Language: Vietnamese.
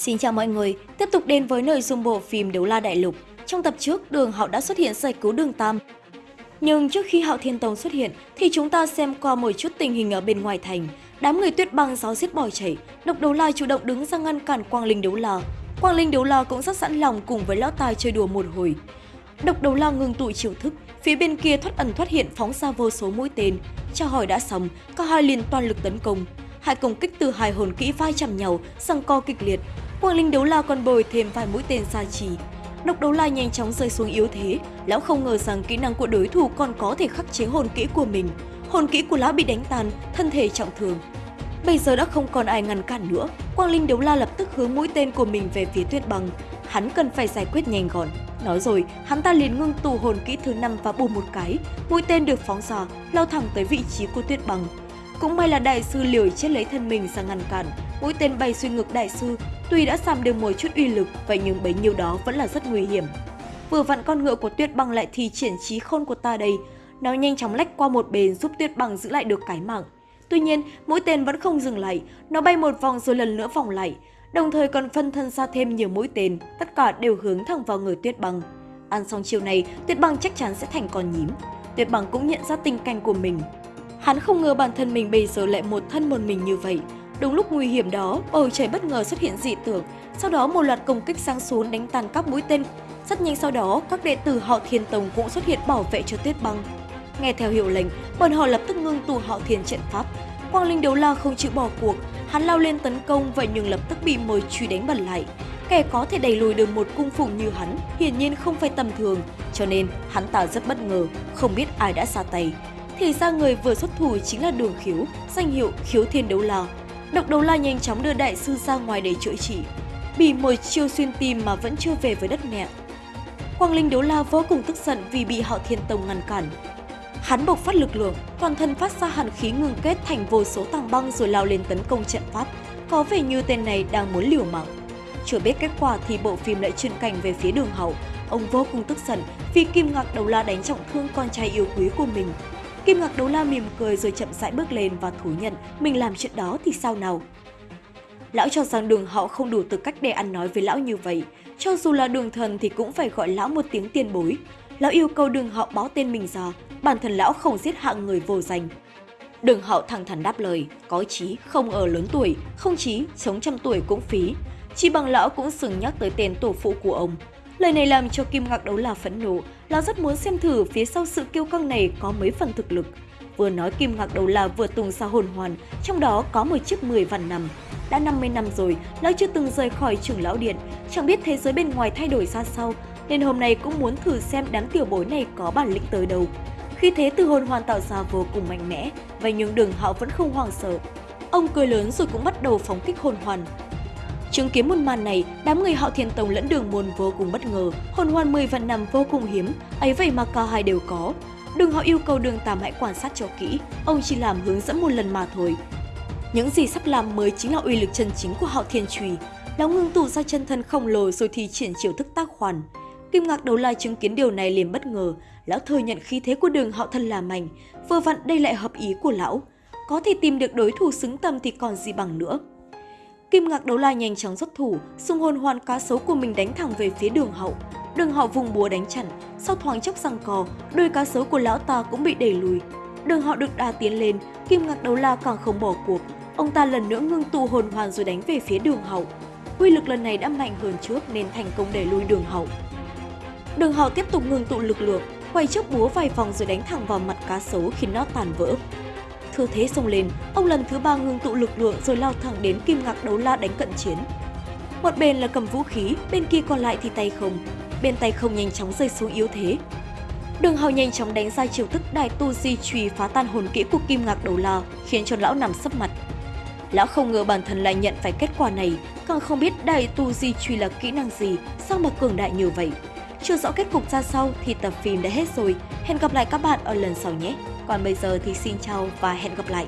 Xin chào mọi người, tiếp tục đến với nội dung bộ phim Đấu La Đại Lục. Trong tập trước, Đường Hạo đã xuất hiện giải cứu Đường Tam. Nhưng trước khi Hạo Thiên Tông xuất hiện thì chúng ta xem qua một chút tình hình ở bên ngoài thành. Đám người tuyết băng giáo giết bỏ chảy độc đấu la chủ động đứng ra ngăn cản Quang Linh Đấu La. Quang Linh Đấu La cũng rất sẵn lòng cùng với lão tài chơi đùa một hồi. Độc đấu la ngừng tụ chiều thức, phía bên kia thoát ẩn thoát hiện phóng ra vô số mũi tên. Chào hỏi đã xong, cả hai liền toàn lực tấn công. Hai công kích từ hai hồn kỹ vai chạm nhau, răng co kịch liệt. Quang Linh đấu la còn bồi thêm vài mũi tên xa trì. Độc đấu la nhanh chóng rơi xuống yếu thế, lão không ngờ rằng kỹ năng của đối thủ còn có thể khắc chế hồn kỹ của mình. Hồn kỹ của lão bị đánh tàn, thân thể trọng thương. Bây giờ đã không còn ai ngăn cản nữa, Quang Linh đấu la lập tức hướng mũi tên của mình về phía Tuyết Băng. Hắn cần phải giải quyết nhanh gọn. Nói rồi, hắn ta liền ngưng tụ hồn kỹ thứ năm và bù một cái, mũi tên được phóng ra, lao thẳng tới vị trí của Tuyết Băng. Cũng may là đại sư liều chết lấy thân mình sang ngăn cản, mũi tên bay xuyên ngực đại sư, tuy đã giảm được một chút uy lực, vậy nhưng bấy nhiêu đó vẫn là rất nguy hiểm. Vừa vặn con ngựa của Tuyết Băng lại thi triển trí khôn của ta đây, nó nhanh chóng lách qua một bên giúp Tuyết Băng giữ lại được cái mạng. Tuy nhiên, mũi tên vẫn không dừng lại, nó bay một vòng rồi lần nữa vòng lại, đồng thời còn phân thân ra thêm nhiều mũi tên, tất cả đều hướng thẳng vào người Tuyết Băng. Ăn xong chiều này, Tuyết Băng chắc chắn sẽ thành con nhím. Tuyết Băng cũng nhận ra tình cảnh của mình. Hắn không ngờ bản thân mình bây giờ lại một thân một mình như vậy. Đúng lúc nguy hiểm đó, bầu trời bất ngờ xuất hiện dị tưởng. sau đó một loạt công kích sang xuống đánh tàn các mũi tên. Rất nhanh sau đó, các đệ tử họ Thiên Tông cũng xuất hiện bảo vệ cho Tuyết Băng. Nghe theo hiệu lệnh, bọn họ lập tức ngưng tụ họ Thiên trận pháp. Quang Linh Đấu La không chịu bỏ cuộc, hắn lao lên tấn công vậy nhưng lập tức bị mời truy đánh bật lại. Kẻ có thể đẩy lùi được một cung phụng như hắn hiển nhiên không phải tầm thường, cho nên hắn ta rất bất ngờ, không biết ai đã ra tay. Thì ra người vừa xuất thủ chính là Đường Khiếu, danh hiệu Khiếu Thiên Đấu La. Độc Đấu La nhanh chóng đưa đại sư ra ngoài để chữa trị. Bị một chiêu xuyên tim mà vẫn chưa về với đất mẹ. Quang Linh Đấu La vô cùng tức giận vì bị họ Thiên Tông ngăn cản. Hắn bộc phát lực lượng, toàn thân phát ra hàn khí ngừng kết thành vô số tảng băng rồi lao lên tấn công trận pháp. Có vẻ như tên này đang muốn liều mạng. Chưa biết kết quả thì bộ phim lại chuyển cảnh về phía đường hậu. Ông vô cùng tức giận vì Kim Ngạc Đấu La đánh trọng thương con trai yêu quý của mình. Kim Ngạc Đấu La mỉm cười rồi chậm rãi bước lên và thú nhận mình làm chuyện đó thì sao nào. Lão cho rằng đường họ không đủ tư cách để ăn nói với lão như vậy. Cho dù là đường thần thì cũng phải gọi lão một tiếng tiền bối. Lão yêu cầu đường họ báo tên mình ra, bản thân lão không giết hạng người vô danh. Đường hậu thẳng thắn đáp lời, có chí không ở lớn tuổi, không chí sống trăm tuổi cũng phí. Chỉ bằng lão cũng sừng nhắc tới tên tổ phụ của ông. Lời này làm cho Kim Ngạc Đấu là phẫn nộ, lão rất muốn xem thử phía sau sự kiêu căng này có mấy phần thực lực. Vừa nói Kim Ngạc Đấu là vừa tung ra hồn hoàn, trong đó có một chiếc 10 vạn năm. Đã 50 năm rồi, lão chưa từng rời khỏi trưởng lão điện, chẳng biết thế giới bên ngoài thay đổi ra sao, nên hôm nay cũng muốn thử xem đám tiểu bối này có bản lĩnh tới đâu. Khi thế từ hồn hoàn tạo ra vô cùng mạnh mẽ, vậy nhưng đường họ vẫn không hoang sợ. Ông cười lớn rồi cũng bắt đầu phóng kích hồn hoàn. Chứng kiến một màn này, đám người họ thiên tông lẫn đường môn vô cùng bất ngờ, hồn hoàn 10 vạn năm vô cùng hiếm, ấy vậy mà cả hai đều có. Đường họ yêu cầu đường tam hãy quan sát cho kỹ, ông chỉ làm hướng dẫn một lần mà thôi. Những gì sắp làm mới chính là uy lực chân chính của họ thiên trùy. Lão ngưng tụ ra chân thân khổng lồ rồi thì triển chiều thức tác hoàn. Kim Ngạc đầu lai chứng kiến điều này liền bất ngờ, lão thừa nhận khí thế của đường họ thân là mạnh, vừa vặn đây lại hợp ý của lão. Có thể tìm được đối thủ xứng tầm thì còn gì bằng nữa. Kim Ngạc Đấu La nhanh chóng xuất thủ, xung hồn hoàn cá sấu của mình đánh thẳng về phía đường hậu. Đường hậu vùng búa đánh chặn, sau thoáng chốc răng cò, đôi cá sấu của lão ta cũng bị đẩy lùi. Đường hậu được đà tiến lên, Kim Ngạc Đấu La càng không bỏ cuộc. Ông ta lần nữa ngưng tụ hồn hoàn rồi đánh về phía đường hậu. Quy lực lần này đã mạnh hơn trước nên thành công đẩy lùi đường hậu. Đường hậu tiếp tục ngừng tụ lực lượng, quay trước búa vài vòng rồi đánh thẳng vào mặt cá sấu khiến nó tàn vỡ. Thư thế xông lên, ông lần thứ ba ngưng tụ lực lượng rồi lao thẳng đến kim ngạc đấu la đánh cận chiến. Một bên là cầm vũ khí, bên kia còn lại thì tay không. Bên tay không nhanh chóng rơi xuống yếu thế. Đường hào nhanh chóng đánh ra chiêu thức đại tu di trùy phá tan hồn kỹ của kim ngạc đấu la, khiến cho lão nằm sấp mặt. Lão không ngờ bản thân lại nhận phải kết quả này, càng không biết đại tu di trùy là kỹ năng gì, sao mà cường đại như vậy. Chưa rõ kết cục ra sau thì tập phim đã hết rồi. Hẹn gặp lại các bạn ở lần sau nhé. Còn bây giờ thì xin chào và hẹn gặp lại.